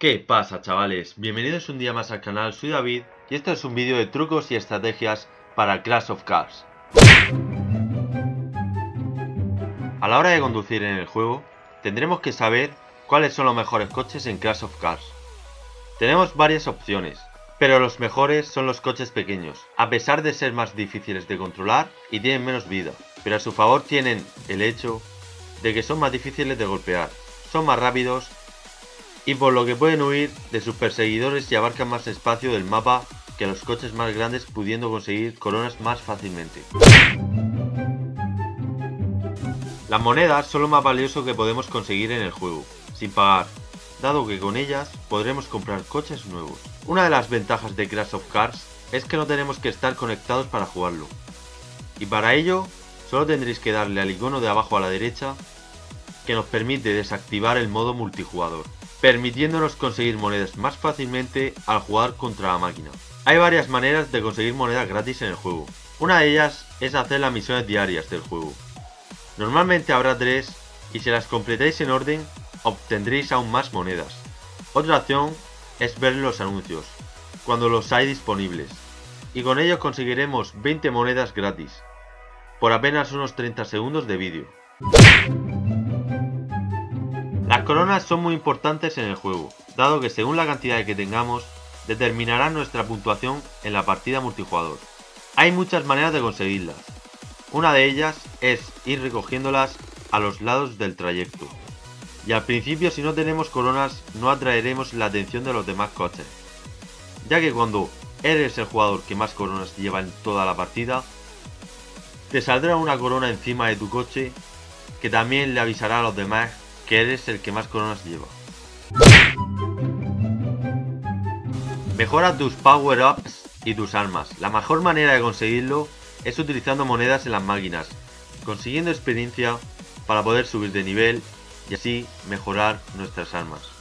¿Qué pasa chavales? Bienvenidos un día más al canal, soy David y este es un vídeo de trucos y estrategias para Clash of Cars. A la hora de conducir en el juego, tendremos que saber cuáles son los mejores coches en Clash of Cars. Tenemos varias opciones, pero los mejores son los coches pequeños, a pesar de ser más difíciles de controlar y tienen menos vida, pero a su favor tienen el hecho de que son más difíciles de golpear, son más rápidos y por lo que pueden huir de sus perseguidores y abarcan más espacio del mapa que los coches más grandes pudiendo conseguir coronas más fácilmente. Las monedas son lo más valioso que podemos conseguir en el juego, sin pagar, dado que con ellas podremos comprar coches nuevos. Una de las ventajas de Crash of Cars es que no tenemos que estar conectados para jugarlo, y para ello solo tendréis que darle al icono de abajo a la derecha que nos permite desactivar el modo multijugador permitiéndonos conseguir monedas más fácilmente al jugar contra la máquina. Hay varias maneras de conseguir monedas gratis en el juego. Una de ellas es hacer las misiones diarias del juego. Normalmente habrá tres y si las completáis en orden obtendréis aún más monedas. Otra opción es ver los anuncios, cuando los hay disponibles, y con ello conseguiremos 20 monedas gratis, por apenas unos 30 segundos de vídeo. Coronas son muy importantes en el juego, dado que según la cantidad que tengamos, determinarán nuestra puntuación en la partida multijugador. Hay muchas maneras de conseguirlas. Una de ellas es ir recogiéndolas a los lados del trayecto. Y al principio si no tenemos coronas no atraeremos la atención de los demás coches. Ya que cuando eres el jugador que más coronas lleva en toda la partida, te saldrá una corona encima de tu coche que también le avisará a los demás que eres el que más coronas lleva. Mejora tus power-ups y tus armas. La mejor manera de conseguirlo es utilizando monedas en las máquinas, consiguiendo experiencia para poder subir de nivel y así mejorar nuestras armas.